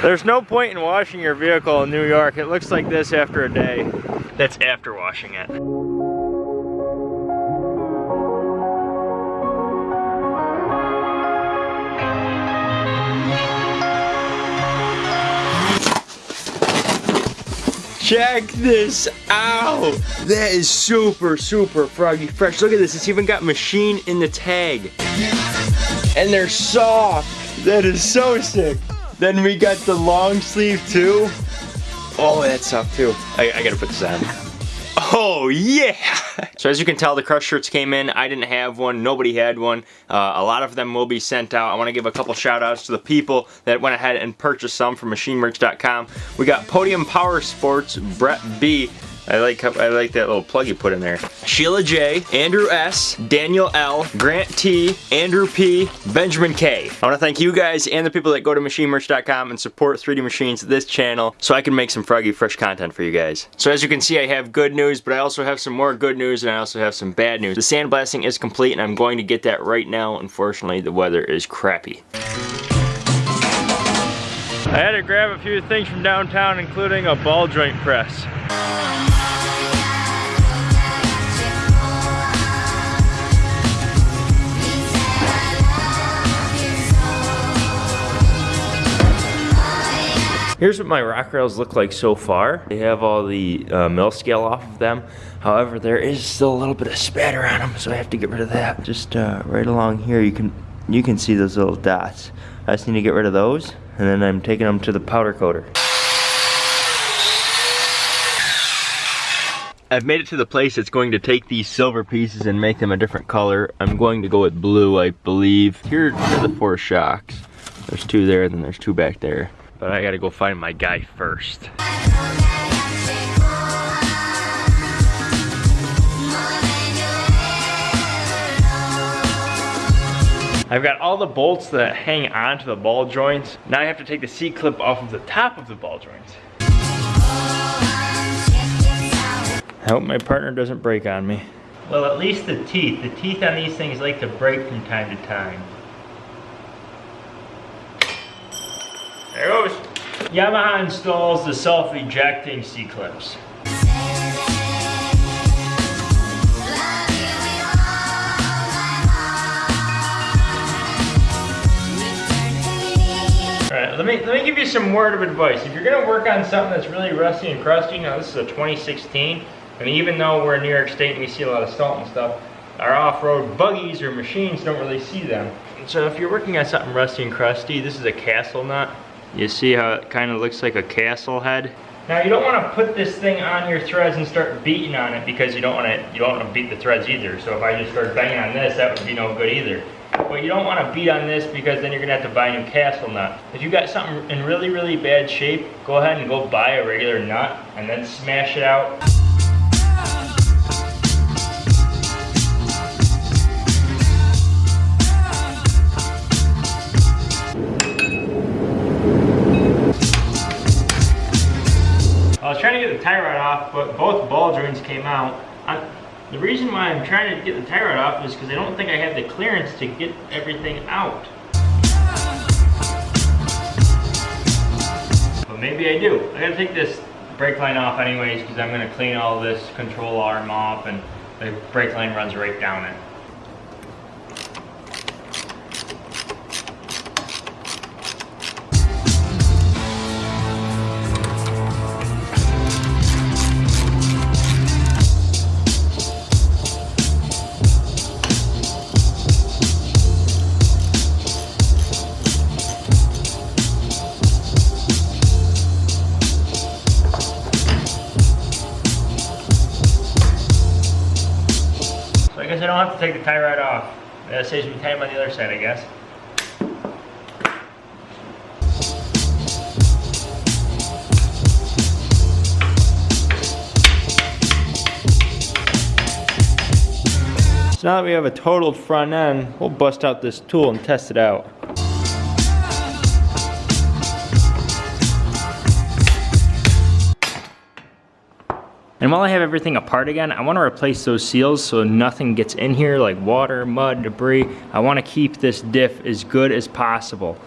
There's no point in washing your vehicle in New York. It looks like this after a day. That's after washing it. Check this out. That is super, super froggy fresh. Look at this, it's even got machine in the tag. And they're soft. That is so sick. Then we got the long sleeve too. Oh, that's soft too. I, I gotta put this on. Oh yeah! So as you can tell, the crush shirts came in. I didn't have one. Nobody had one. Uh, a lot of them will be sent out. I want to give a couple shout outs to the people that went ahead and purchased some from machinemerch.com. We got Podium Power Sports, Brett B. I like I like that little plug you put in there. Sheila J, Andrew S, Daniel L, Grant T, Andrew P, Benjamin K. I want to thank you guys and the people that go to machinemerch.com and support 3D Machines, this channel, so I can make some froggy fresh content for you guys. So as you can see, I have good news, but I also have some more good news and I also have some bad news. The sandblasting is complete and I'm going to get that right now. Unfortunately, the weather is crappy. I had to grab a few things from downtown, including a ball joint press. Here's what my rock rails look like so far. They have all the uh, mill scale off of them. However, there is still a little bit of spatter on them, so I have to get rid of that. Just uh, right along here, you can you can see those little dots. I just need to get rid of those, and then I'm taking them to the powder coater. I've made it to the place that's going to take these silver pieces and make them a different color. I'm going to go with blue, I believe. Here are the four shocks. There's two there, and then there's two back there. But I gotta go find my guy first. I've got all the bolts that hang onto the ball joints. Now I have to take the C-clip off of the top of the ball joints. I hope my partner doesn't break on me. Well, at least the teeth. The teeth on these things like to break from time to time. There goes. Yamaha installs the self-ejecting C-clips. Alright, let me let me give you some word of advice. If you're gonna work on something that's really rusty and crusty, now this is a 2016, and even though we're in New York State and we see a lot of salt and stuff, our off-road buggies or machines don't really see them. So if you're working on something rusty and crusty, this is a castle nut. You see how it kind of looks like a castle head? Now you don't want to put this thing on your threads and start beating on it because you don't want to you don't want to beat the threads either. So if I just start banging on this, that would be no good either. But you don't want to beat on this because then you're going to have to buy a new castle nut. If you got something in really, really bad shape, go ahead and go buy a regular nut and then smash it out. Off, but both ball joints came out. I, the reason why I'm trying to get the tie rod off is because I don't think I have the clearance to get everything out. But maybe I do. I gotta take this brake line off anyways because I'm gonna clean all this control arm off and the brake line runs right down it. Take the tie rod off. That saves me time on the other side, I guess. So now that we have a totaled front end, we'll bust out this tool and test it out. And while I have everything apart again, I want to replace those seals so nothing gets in here like water, mud, debris. I want to keep this diff as good as possible.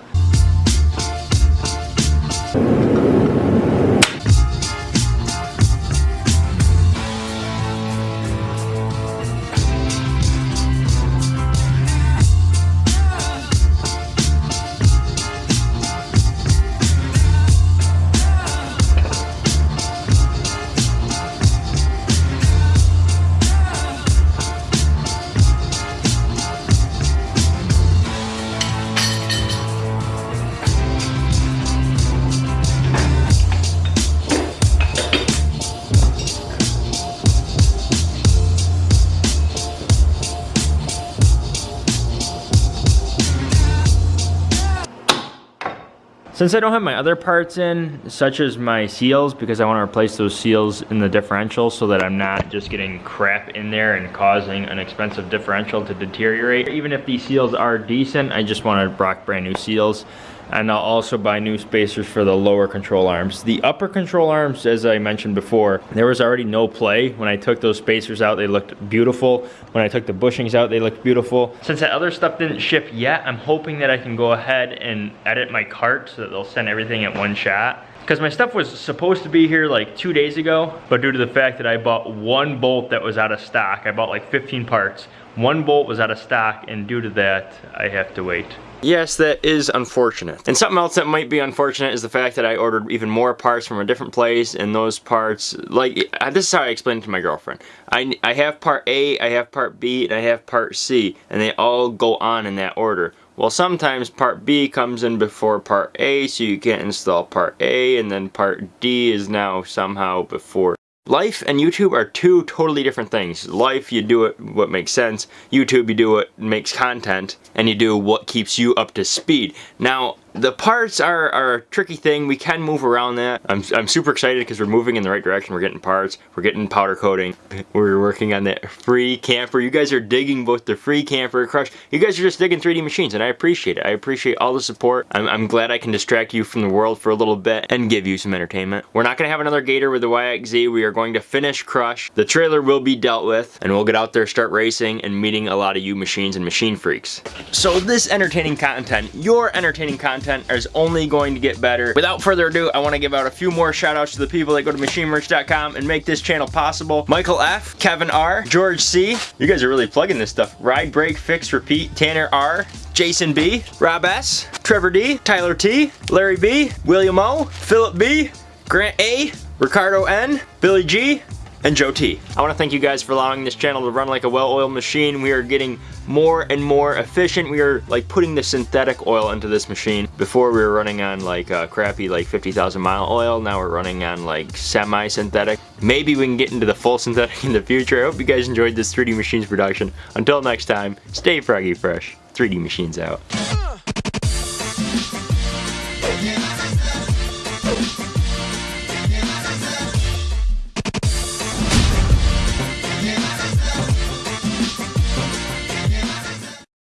Since I don't have my other parts in, such as my seals, because I want to replace those seals in the differential so that I'm not just getting crap in there and causing an expensive differential to deteriorate. Even if these seals are decent, I just want to rock brand new seals and I'll also buy new spacers for the lower control arms. The upper control arms, as I mentioned before, there was already no play. When I took those spacers out, they looked beautiful. When I took the bushings out, they looked beautiful. Since that other stuff didn't ship yet, I'm hoping that I can go ahead and edit my cart so that they'll send everything at one shot because my stuff was supposed to be here like two days ago, but due to the fact that I bought one bolt that was out of stock, I bought like 15 parts, one bolt was out of stock, and due to that, I have to wait. Yes, that is unfortunate. And something else that might be unfortunate is the fact that I ordered even more parts from a different place, and those parts, like, this is how I explained it to my girlfriend. I, I have part A, I have part B, and I have part C, and they all go on in that order. Well, sometimes part B comes in before part A, so you can't install part A, and then part D is now somehow before Life and YouTube are two totally different things. Life, you do it what makes sense. YouTube, you do what makes content. And you do what keeps you up to speed. Now, the parts are, are, a tricky thing. We can move around that. I'm, I'm super excited because we're moving in the right direction. We're getting parts. We're getting powder coating. We're working on that free camper. You guys are digging both the free camper crush. You guys are just digging 3D machines and I appreciate it. I appreciate all the support. I'm, I'm glad I can distract you from the world for a little bit and give you some entertainment. We're not going to have another Gator with the YXZ. We are going to finish Crush. The trailer will be dealt with and we'll get out there, start racing and meeting a lot of you machines and machine freaks. So this entertaining content, your entertaining content content is only going to get better. Without further ado, I want to give out a few more shout outs to the people that go to machinemerch.com and make this channel possible. Michael F, Kevin R, George C, you guys are really plugging this stuff. Ride, Break, Fix, Repeat, Tanner R, Jason B, Rob S, Trevor D, Tyler T, Larry B, William O, Philip B, Grant A, Ricardo N, Billy G, and Joe T. I want to thank you guys for allowing this channel to run like a well-oiled machine. We are getting more and more efficient. We are like putting the synthetic oil into this machine. Before we were running on like uh, crappy like 50,000 mile oil. Now we're running on like semi-synthetic. Maybe we can get into the full synthetic in the future. I hope you guys enjoyed this 3D Machines production. Until next time, stay froggy fresh. 3D Machines out.